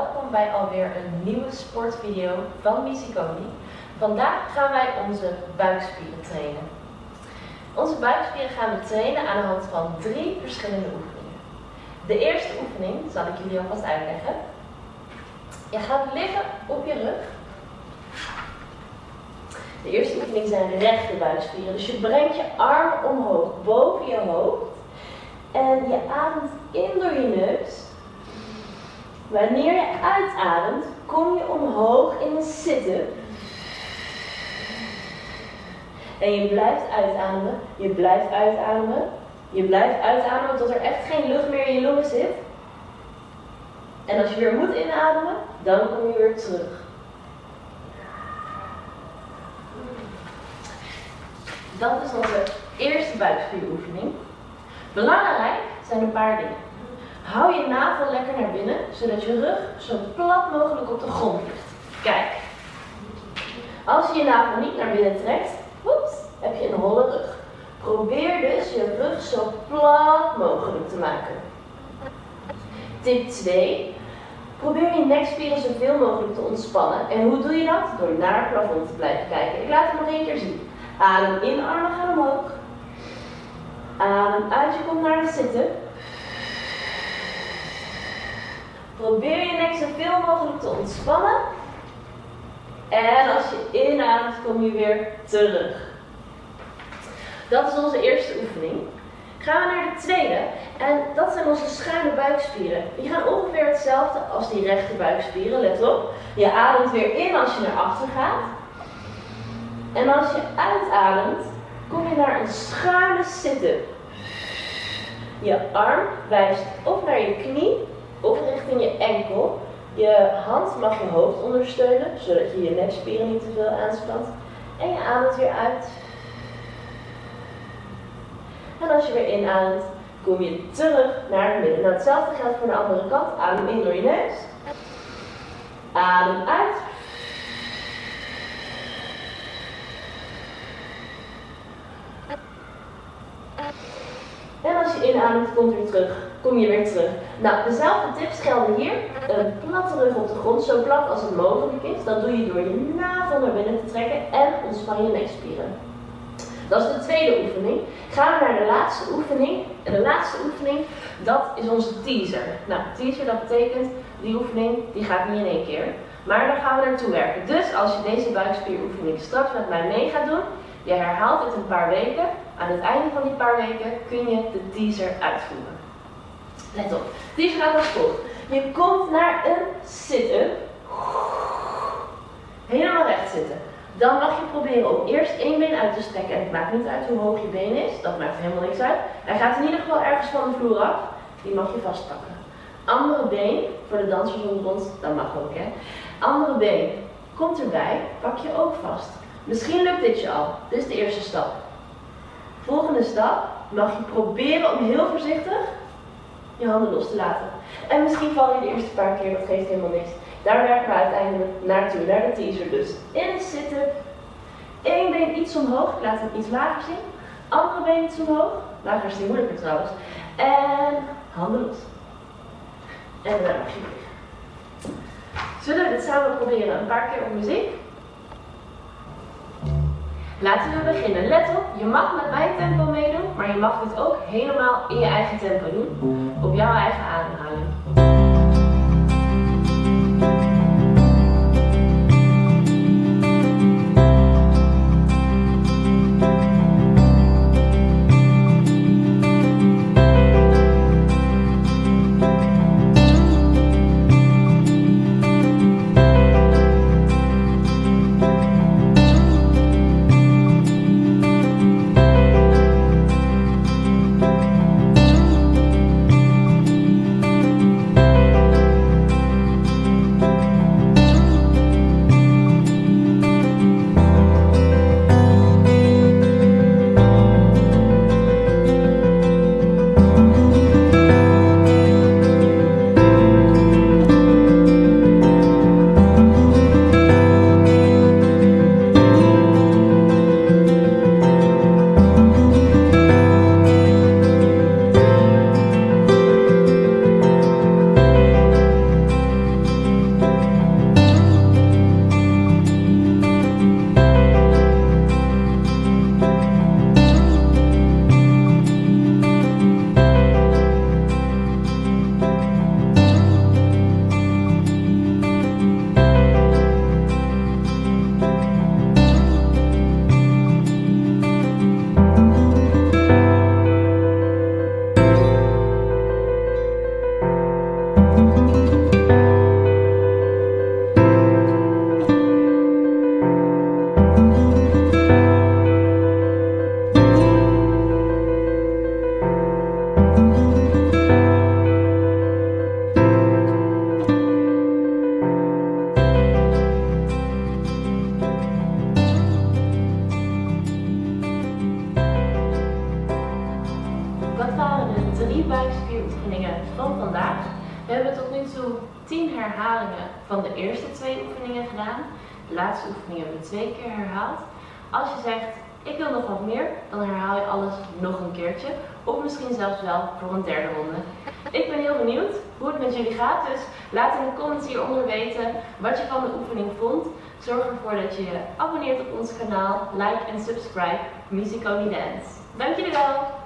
welkom bij alweer een nieuwe sportvideo van Misiconi. Vandaag gaan wij onze buikspieren trainen. Onze buikspieren gaan we trainen aan de hand van drie verschillende oefeningen. De eerste oefening zal ik jullie alvast uitleggen. Je gaat liggen op je rug. De eerste oefening zijn rechte buikspieren. Dus je brengt je arm omhoog boven je hoofd. En je ademt in door je neus. Wanneer je uitademt, kom je omhoog in een zitten. En je blijft uitademen, je blijft uitademen, je blijft uitademen tot er echt geen lucht meer in je longen zit. En als je weer moet inademen, dan kom je weer terug. Dat is onze eerste buikspieroefening. Belangrijk zijn een paar dingen. Hou je navel lekker naar binnen, zodat je rug zo plat mogelijk op de grond ligt. Kijk. Als je je navel niet naar binnen trekt, heb je een holle rug. Probeer dus je rug zo plat mogelijk te maken. Tip 2. Probeer je nekspieren zoveel mogelijk te ontspannen. En hoe doe je dat? Door naar het plafond te blijven kijken. Ik laat het nog één keer zien. Adem in, armen gaan omhoog. Adem uit, je komt naar het zitten. Probeer je nek zoveel mogelijk te ontspannen. En als je inademt, kom je weer terug. Dat is onze eerste oefening. Gaan we naar de tweede. En dat zijn onze schuine buikspieren. Die gaan ongeveer hetzelfde als die rechte buikspieren. Let op. Je ademt weer in als je naar achter gaat. En als je uitademt, kom je naar een schuine zitten. Je arm wijst of naar je knie of richting je enkel. Je hand mag je hoofd ondersteunen, zodat je je nekspieren niet te veel aanspant. En je ademt weer uit. En als je weer inademt, kom je terug naar het midden. Nou, hetzelfde geldt voor de andere kant. Adem in door je neus. Adem uit. En als je inademt, komt weer terug. Kom je weer terug. Nou, dezelfde tips gelden hier. Een platte rug op de grond, zo plat als het mogelijk is. Dat doe je door je navel naar binnen te trekken en ontspan je nekspieren. Dat is de tweede oefening. Gaan we naar de laatste oefening. En de laatste oefening, dat is onze teaser. Nou, teaser dat betekent, die oefening, die gaat niet in één keer. Maar daar gaan we naartoe werken. Dus als je deze buikspieroefening straks met mij mee gaat doen, je herhaalt het een paar weken. Aan het einde van die paar weken kun je de teaser uitvoeren. Let op. Teaser gaat als volgt. Je komt naar een zitten. Helemaal recht zitten. Dan mag je proberen om eerst één been uit te strekken. En het maakt niet uit hoe hoog je been is. Dat maakt helemaal niks uit. Hij gaat in ieder geval ergens van de vloer af. Die mag je vastpakken. Andere been, voor de dansers onder ons, dat mag ook hè. Andere been, komt erbij, pak je ook vast. Misschien lukt dit je al. Dit is de eerste stap. Volgende stap mag je proberen om heel voorzichtig je handen los te laten. En misschien val je de eerste paar keer, dat geeft helemaal niks. Daar werken we uiteindelijk naartoe, naar de teaser dus. In zitten, één been iets omhoog, ik laat hem iets lager zien. Andere been iets omhoog, lager is die moeilijker trouwens. En handen los. En dan mag. Zullen we dit samen proberen een paar keer op muziek? Laten we beginnen. Let op, je mag met mijn tempo meedoen, maar je mag dit ook helemaal in je eigen tempo doen. Op jouw eigen ademhaling. Buikspieroefeningen van vandaag. We hebben tot nu toe 10 herhalingen van de eerste twee oefeningen gedaan. De laatste oefening hebben we twee keer herhaald. Als je zegt, ik wil nog wat meer, dan herhaal je alles nog een keertje. Of misschien zelfs wel voor een derde ronde. Ik ben heel benieuwd hoe het met jullie gaat, dus laat in de comments hieronder weten wat je van de oefening vond. Zorg ervoor dat je je abonneert op ons kanaal, like en subscribe Musiconi Dance. Dank jullie wel!